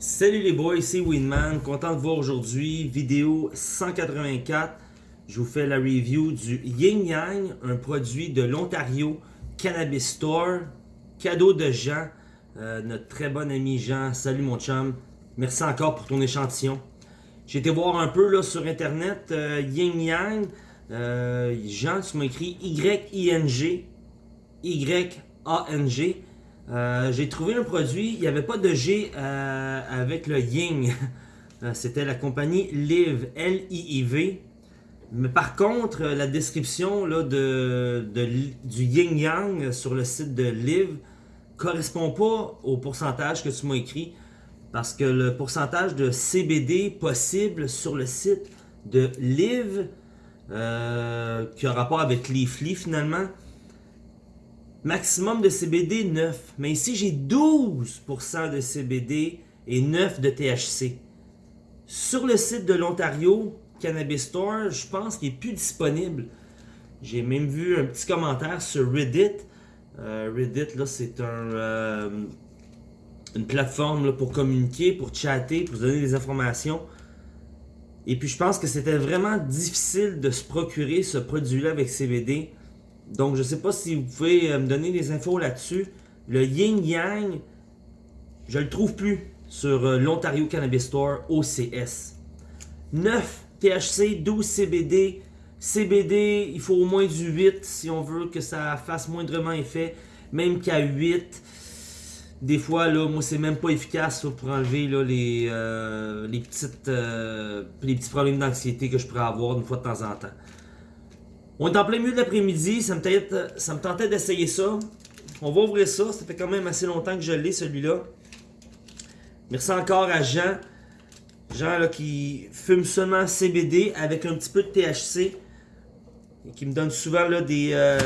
Salut les boys, c'est Winman, content de voir aujourd'hui, vidéo 184. Je vous fais la review du Yin Yang, un produit de l'Ontario Cannabis Store. Cadeau de Jean, euh, notre très bon ami Jean. Salut mon chum, merci encore pour ton échantillon. J'ai été voir un peu là, sur internet, euh, Yang. Euh, Jean, tu m'as écrit Y-I-N-G, Y-A-N-G. Euh, j'ai trouvé un produit, il n'y avait pas de G euh, avec le Ying. Euh, c'était la compagnie Live, L-I-I-V. Mais par contre, la description là, de, du Yin Yang sur le site de Live correspond pas au pourcentage que tu m'as écrit. Parce que le pourcentage de CBD possible sur le site de Live, qui a rapport avec Leafly finalement, Maximum de CBD 9. Mais ici, j'ai 12% de CBD et 9 de THC. Sur le site de l'Ontario Cannabis Store, je pense qu'il n'est plus disponible. J'ai même vu un petit commentaire sur Reddit. Euh, Reddit, là, c'est euh, une plateforme pour communiquer, pour chatter, pour donner des informations. Et puis, je pense que c'était vraiment difficile de se procurer ce produit-là avec CBD. Donc, je ne sais pas si vous pouvez euh, me donner des infos là-dessus. Le Yin Yang, je le trouve plus sur euh, l'Ontario Cannabis Store OCS. 9 THC, 12 CBD. CBD, il faut au moins du 8 si on veut que ça fasse moindrement effet. Même qu'à 8, des fois, là, moi, c'est même pas efficace pour enlever là, les, euh, les, petites, les petits problèmes d'anxiété que je pourrais avoir une fois de temps en temps. On est en plein milieu de l'après-midi, ça, me tentait d'essayer ça. On va ouvrir ça, ça fait quand même assez longtemps que je l'ai celui-là. Merci encore à Jean. Jean qui fume seulement CBD avec un petit peu de THC. Et qui me donne souvent là, des, euh,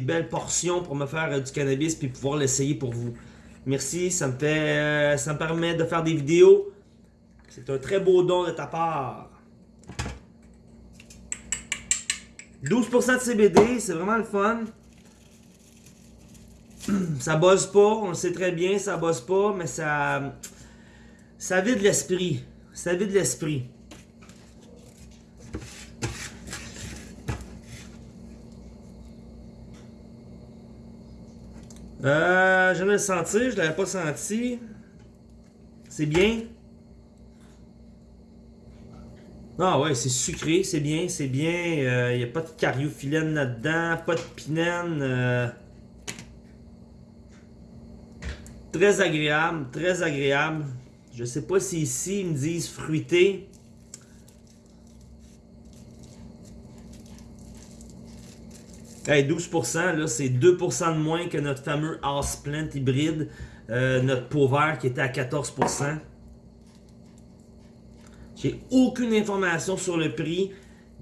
belles portions pour me faire euh, du cannabis puis pouvoir l'essayer pour vous. Merci, ça euh, ça me permet de faire des vidéos. C'est un très beau don de ta part. 12% de CBD, c'est vraiment le fun. Ça bosse pas, on le sait très bien, ça bosse pas, mais ça. Ça vide l'esprit. Ça vide l'esprit. Euh, je le sentir, je l'avais pas senti. C'est bien. Ah ouais, c'est sucré, c'est bien, c'est bien. Il euh, n'y a pas de cariophyllène là-dedans, pas de pinène. Euh. Très agréable, très agréable. Je sais pas si ici ils me disent fruité. Hey, 12%, là, c'est 2% de moins que notre fameux House Plant hybride, euh, notre pot vert qui était à 14%. J'ai aucune information sur le prix.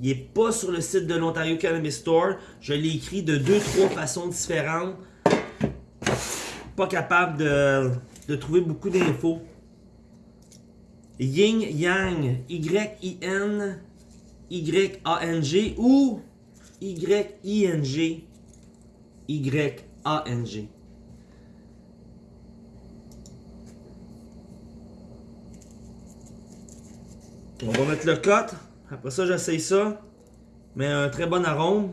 Il n'est pas sur le site de l'Ontario Cannabis Store. Je l'ai écrit de deux, trois façons différentes. Pas capable de, trouver beaucoup d'infos. Yin Yang, Y-I-N, Y-A-N-G ou Y-I-N-G, Y-A-N-G. On va mettre le cote. Après ça, j'essaye ça. Mais un très bon arôme.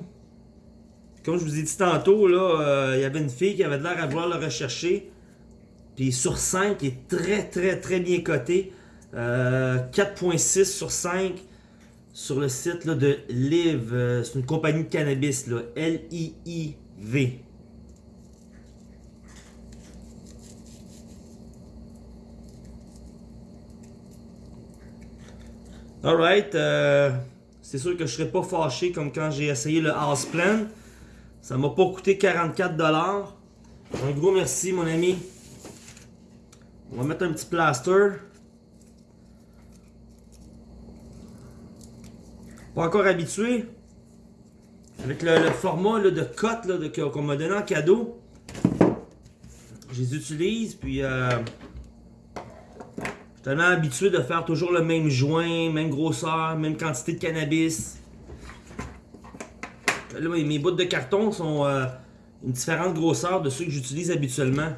Comme je vous ai dit tantôt, là, euh, il y avait une fille qui avait l'air à vouloir le rechercher. Puis sur 5, il est très très très bien coté. 4.6 euh, sur 5 sur le site de Live. Euh, c'est une compagnie de cannabis, L-I-I-V. Alright, euh, c'est sûr que je serais pas fâché comme quand j'ai essayé le House Plan. Ça m'a pas coûté 44$. Un gros merci mon ami. On va mettre un petit plaster. Pas encore habitué. Avec le, format de cote qu'on m'a donné en cadeau. Je les utilise, puis... Euh, habitué de faire toujours le même joint, même grosseur, même quantité de cannabis. Là, mes bouts de carton sont euh, une différente grosseur de ceux que j'utilise habituellement.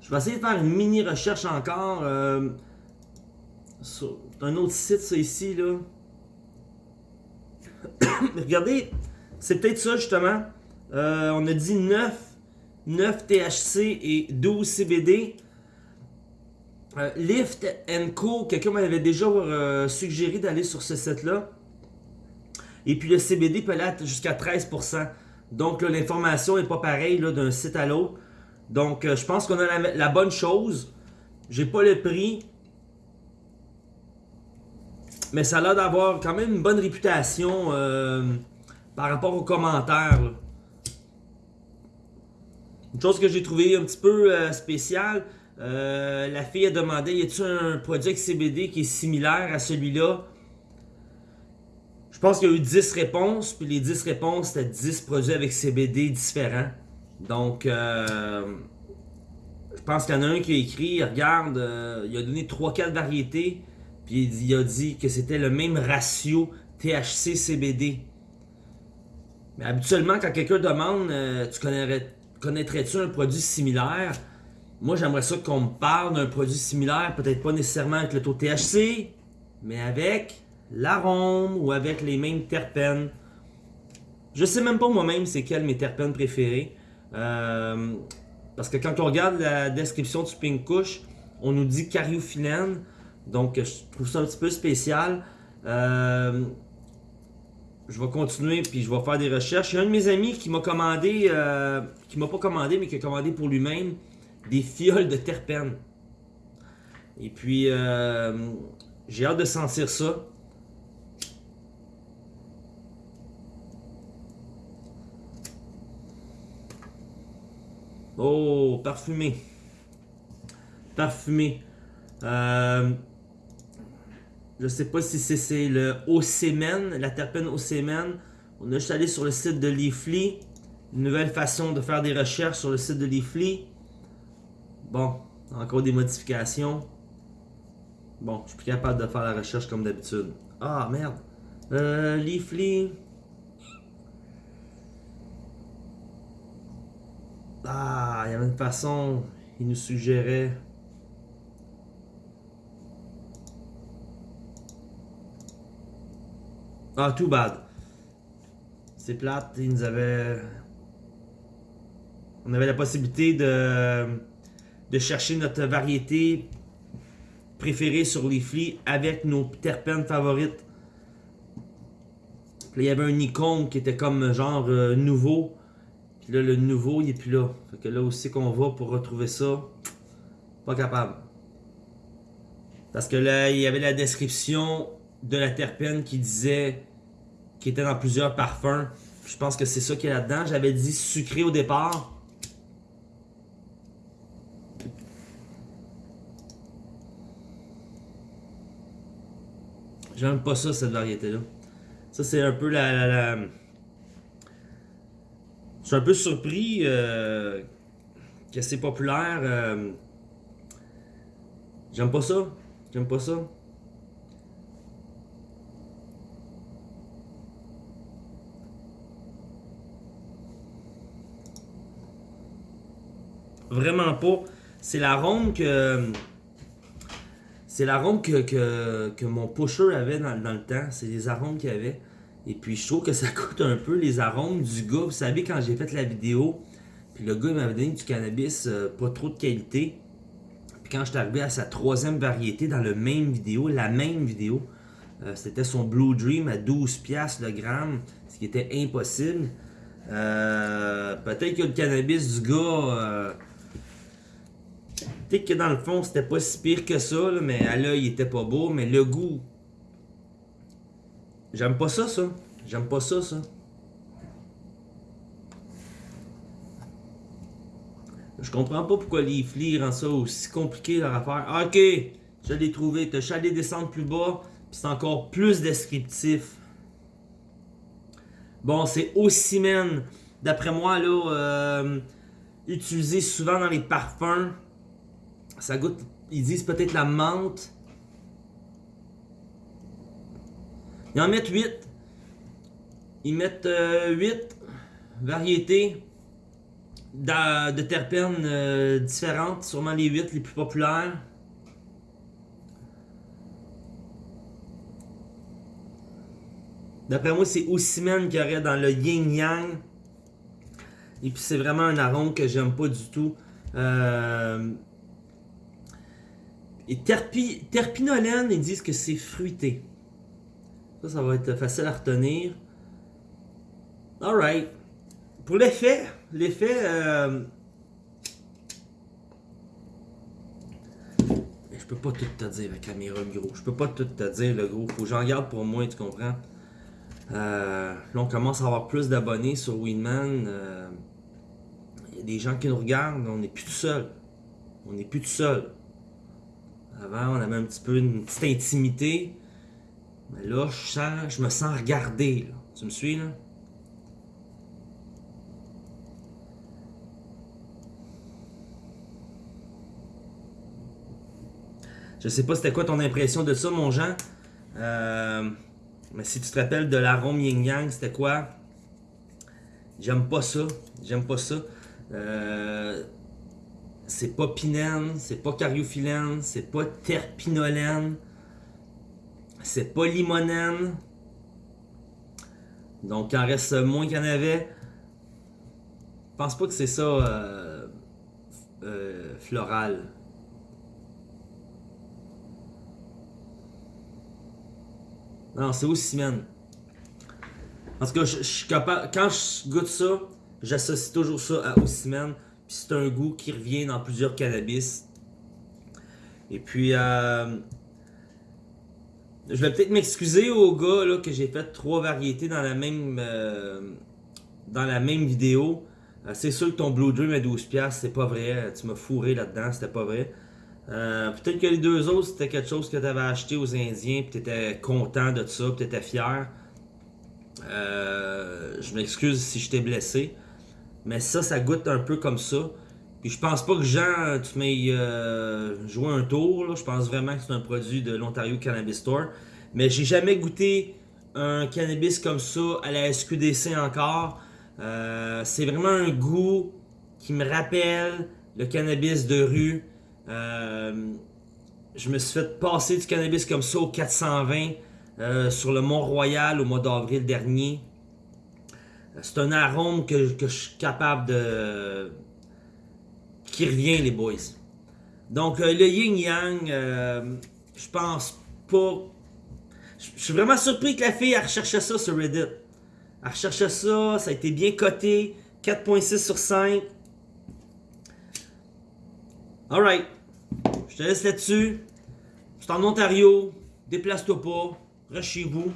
Je vais essayer de faire une mini recherche encore. Euh, sur un autre site, ça ici, là. Regardez, c'est peut-être ça justement. Euh, on a dit 9, 9 THC et 12 CBD. Euh, Lift Co, quelqu'un m'avait déjà euh, suggéré d'aller sur ce site-là. Et puis le CBD peut aller jusqu'à 13%. Donc l'information n'est pas pareille d'un site à l'autre. Donc je pense qu'on a la, bonne chose. J'ai pas le prix. Mais ça a l'air d'avoir quand même une bonne réputation par rapport aux commentaires. Une chose que j'ai trouvé un petit peu euh, spéciale, euh, la fille a demandé y a-t-il un produit avec CBD qui est similaire à celui-là? Je pense qu'il y a eu 10 réponses, puis les 10 réponses c'était 10 produits avec CBD différents. Donc, euh, je pense qu'il y en a un qui a écrit regarde, il a donné 3-4 variétés, puis il a dit que c'était le même ratio THC-CBD. Mais habituellement, quand quelqu'un demande, euh, tu connaîtrais-tu un produit similaire? Moi, j'aimerais ça qu'on me parle d'un produit similaire, peut-être pas nécessairement avec le taux THC, mais avec l'arôme ou avec les mêmes terpènes. Je sais même pas moi-même c'est quel mes terpènes préférés. Euh, parce que quand on regarde la description du Pink Kush, on nous dit cariophyllène. Donc, je trouve ça un petit peu spécial. Euh, je vais continuer puis je vais faire des recherches. Il y a un de mes amis qui m'a commandé, euh, qui m'a pas commandé, mais qui a commandé pour lui-même des fioles de terpènes. Et puis, euh, j'ai hâte de sentir ça. Oh, parfumé. Parfumé. Euh, je sais pas si c'est le Océmen, la terpène Océmen. On a juste allé sur le site de Leafly. Une nouvelle façon de faire des recherches sur le site de Leafly. Bon, encore des modifications. Bon, je suis plus capable de faire la recherche comme d'habitude. Ah, merde. Euh, Leafly. Ah, il y avait une façon. Il nous suggérait. Ah, too bad. C'est plate, ils nous avaient... On avait la possibilité de, de chercher notre variété préférée sur les flics avec nos terpènes favorites. Là, il y avait un icône qui était comme genre euh, nouveau. Puis là, le nouveau, il est plus là. Fait que là aussi qu'on va pour retrouver ça, pas capable. Parce que là, il y avait la description de la terpène qui disait qui était dans plusieurs parfums. Je pense que c'est ça qui est là-dedans. J'avais dit sucré au départ. J'aime pas ça, cette variété-là. Ça, c'est un peu la, Je suis un peu surpris euh, que c'est populaire. Euh, j'aime pas ça. J'aime pas ça. Vraiment pas. C'est l'arôme que. C'est l'arôme que, mon pusher avait dans, le temps. C'est les arômes qu'il avait. Et puis je trouve que ça coûte un peu les arômes du gars. Vous savez, quand j'ai fait la vidéo, puis le gars m'avait donné du cannabis euh, pas trop de qualité. Puis quand je suis arrivé à sa troisième variété dans le même vidéo, la même vidéo, euh, c'était son Blue Dream à 12$ le gramme, ce qui était impossible. Euh, peut-être que le cannabis du gars Peut-être que dans le fond, c'était pas si pire que ça, mais à l'œil, il était pas beau. Mais le goût, j'aime pas ça, ça. J'aime pas ça, ça. Je comprends pas pourquoi les flics rendent ça aussi compliqué leur affaire. Ah, ok, je l'ai trouvé. T'as chalé descendre plus bas, puis c'est encore plus descriptif. Bon, c'est Ocimène. D'après moi, là, euh, utilisé souvent dans les parfums. Ça goûte, ils disent peut-être la menthe. Ils en mettent 8. Ils mettent 8 euh, variétés. de terpènes euh, différentes, sûrement les 8 les plus populaires. D'après moi, c'est Osimhen qu'il y aurait dans le yin yang. Et puis c'est vraiment un arôme que j'aime pas du tout. Euh, Et terpi... terpinolène, ils disent que c'est fruité. Ça, ça va être facile à retenir. Alright. Pour l'effet, l'effet. euh, Je peux pas tout te dire la caméra, le gros. Je peux pas tout te dire, le gros. Faut que j'en garde pour moi, tu comprends? Euh, là, on commence à avoir plus d'abonnés sur Winman. Euh, Il y a des gens qui nous regardent. On n'est plus tout seul. On n'est plus tout seul. Avant, on avait un petit peu une petite intimité. Mais là, je, sens, je me sens regardé. Tu me suis, là? Je sais pas c'était quoi ton impression de ça, mon Jean. Euh, mais si tu te rappelles de l'arôme yin yang, c'était quoi? J'aime pas ça. J'aime pas ça. Euh, c'est pas pinène, c'est pas cariophyllène, c'est pas terpinolène, c'est pas limonène. Donc il en reste moins qu'il y en avait. Je pense pas que c'est ça euh, euh, floral. Non, c'est aussi man. En tout cas, je, je. Quand je goûte ça, j'associe toujours ça à. Puis c'est un goût qui revient dans plusieurs cannabis. Et puis, euh, je vais peut-être m'excuser au gars que j'ai fait trois variétés dans la même, euh, dans la même vidéo. Euh, c'est sûr que ton Blue Dream à 12$, c'est pas vrai. Tu m'as fourré là-dedans, c'était pas vrai. Peut-être que les deux autres, c'était quelque chose que tu avais acheté aux Indiens, puis tu content de ça, puis tu fier. Je m'excuse si je t'ai blessé. Mais ça, ça goûte un peu comme ça. Puis je pense pas que Jean, tu m'aies euh, joué un tour. là. Je pense vraiment que c'est un produit de l'Ontario Cannabis Store. Mais j'ai jamais goûté un cannabis comme ça à la SQDC encore. Euh, c'est vraiment un goût qui me rappelle le cannabis de rue. Euh, je me suis fait passer du cannabis comme ça au 420 euh, sur le Mont-Royal au mois d'avril dernier. C'est un arôme que, je suis capable de. qui revient, les boys. Donc, euh, le yin yang, euh, je pense pas. Je suis vraiment surpris que la fille elle recherchait ça sur Reddit. Elle recherchait ça, ça a été bien coté. 4.6 sur 5. Alright. Je te laisse là-dessus. Je suis en Ontario. Déplace-toi pas. Reste chez vous.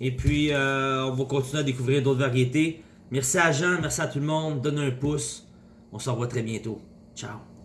Et puis, euh, on va continuer à découvrir d'autres variétés. Merci à Jean, merci à tout le monde. Donne un pouce. On se revoit très bientôt. Ciao.